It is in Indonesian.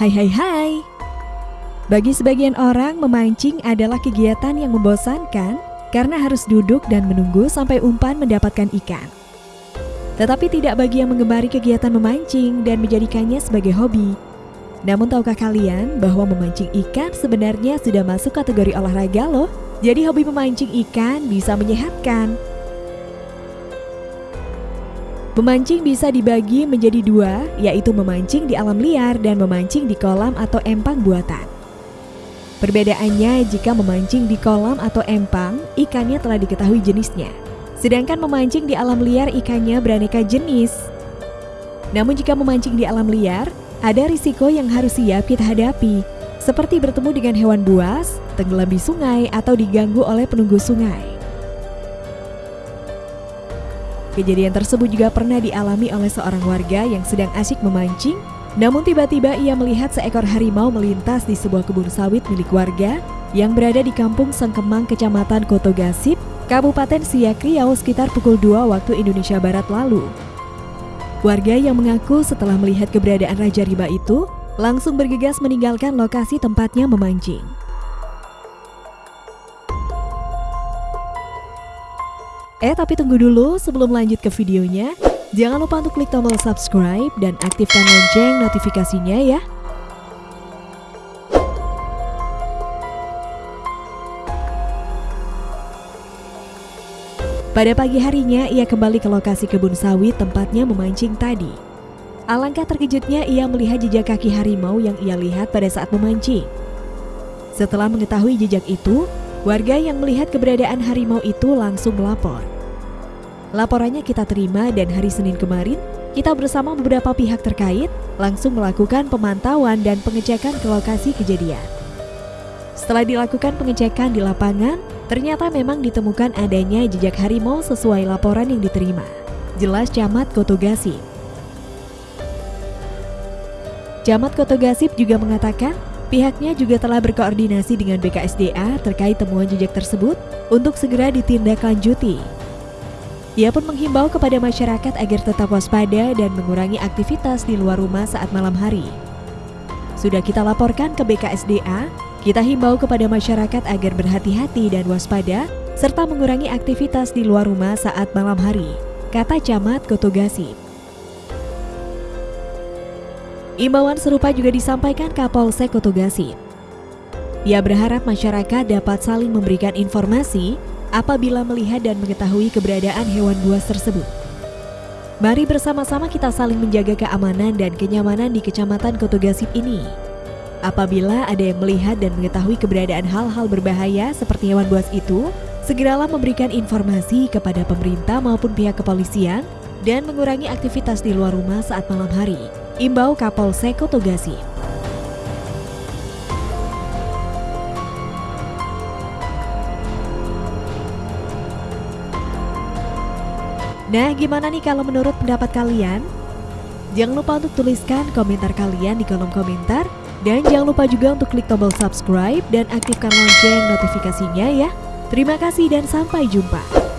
Hai hai hai. Bagi sebagian orang memancing adalah kegiatan yang membosankan karena harus duduk dan menunggu sampai umpan mendapatkan ikan. Tetapi tidak bagi yang mengemari kegiatan memancing dan menjadikannya sebagai hobi. Namun tahukah kalian bahwa memancing ikan sebenarnya sudah masuk kategori olahraga loh? Jadi hobi memancing ikan bisa menyehatkan Memancing bisa dibagi menjadi dua, yaitu memancing di alam liar dan memancing di kolam atau empang buatan. Perbedaannya jika memancing di kolam atau empang, ikannya telah diketahui jenisnya. Sedangkan memancing di alam liar ikannya beraneka jenis. Namun jika memancing di alam liar, ada risiko yang harus siap kita hadapi, seperti bertemu dengan hewan buas, tenggelam di sungai, atau diganggu oleh penunggu sungai. Kejadian tersebut juga pernah dialami oleh seorang warga yang sedang asyik memancing, namun tiba-tiba ia melihat seekor harimau melintas di sebuah kebun sawit milik warga yang berada di Kampung Sengkemang, Kecamatan Koto Gasip, Kabupaten Siak Riau sekitar pukul 2 waktu Indonesia Barat lalu. Warga yang mengaku setelah melihat keberadaan Raja Riba itu, langsung bergegas meninggalkan lokasi tempatnya memancing. Eh tapi tunggu dulu sebelum lanjut ke videonya. Jangan lupa untuk klik tombol subscribe dan aktifkan lonceng notifikasinya ya. Pada pagi harinya ia kembali ke lokasi kebun sawit tempatnya memancing tadi. Alangkah terkejutnya ia melihat jejak kaki harimau yang ia lihat pada saat memancing. Setelah mengetahui jejak itu, Warga yang melihat keberadaan harimau itu langsung melapor. Laporannya kita terima dan hari Senin kemarin, kita bersama beberapa pihak terkait langsung melakukan pemantauan dan pengecekan ke lokasi kejadian. Setelah dilakukan pengecekan di lapangan, ternyata memang ditemukan adanya jejak harimau sesuai laporan yang diterima. Jelas Camat Koto Gasip. Camat Koto Gasip juga mengatakan Pihaknya juga telah berkoordinasi dengan BKSDA terkait temuan jejak tersebut untuk segera ditindaklanjuti. Ia pun menghimbau kepada masyarakat agar tetap waspada dan mengurangi aktivitas di luar rumah saat malam hari. Sudah kita laporkan ke BKSDA, kita himbau kepada masyarakat agar berhati-hati dan waspada serta mengurangi aktivitas di luar rumah saat malam hari, kata Camat Kotogasi. Imbauan serupa juga disampaikan Kapolsek Kotogasi. Ia berharap masyarakat dapat saling memberikan informasi apabila melihat dan mengetahui keberadaan hewan buas tersebut. Mari bersama-sama kita saling menjaga keamanan dan kenyamanan di Kecamatan Kotogasip ini. Apabila ada yang melihat dan mengetahui keberadaan hal-hal berbahaya seperti hewan buas itu, segeralah memberikan informasi kepada pemerintah maupun pihak kepolisian dan mengurangi aktivitas di luar rumah saat malam hari. Imbau Kapolsek Togasi. Nah, gimana nih kalau menurut pendapat kalian? Jangan lupa untuk tuliskan komentar kalian di kolom komentar dan jangan lupa juga untuk klik tombol subscribe dan aktifkan lonceng notifikasinya ya. Terima kasih dan sampai jumpa.